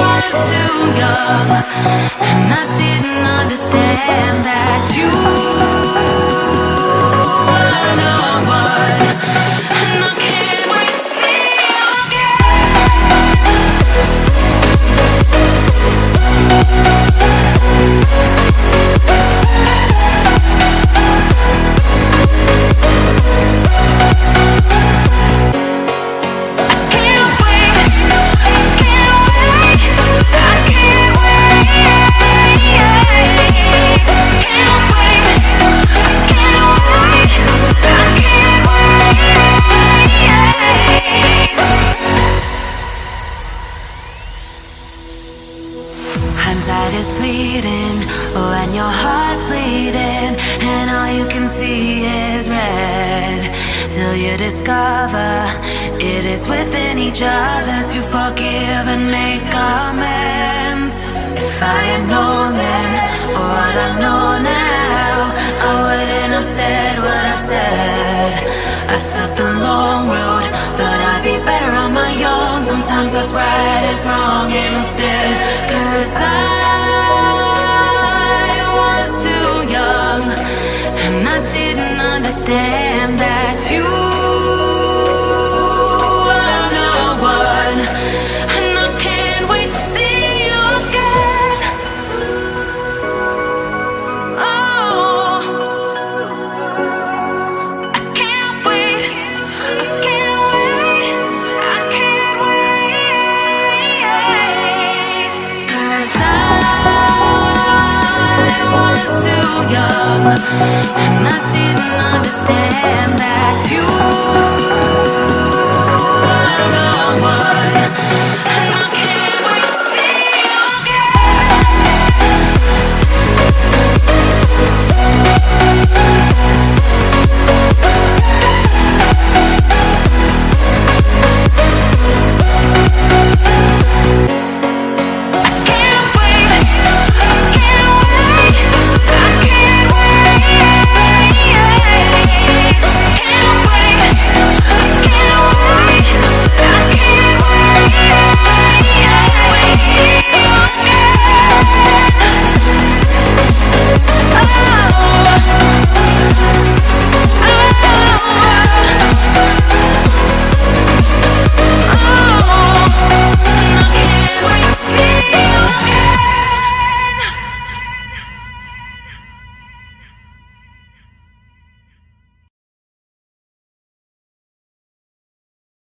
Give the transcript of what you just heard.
was too young, and I didn't understand that you Hindsight is fleeting when your heart's bleeding and all you can see is red. Till you discover it is within each other to forgive and make amends. If I had known then what I know now, I wouldn't have said what I said. I took the long road, thought I'd be better on my own. Sometimes what's right is wrong instead. Cause I young, and I didn't understand that you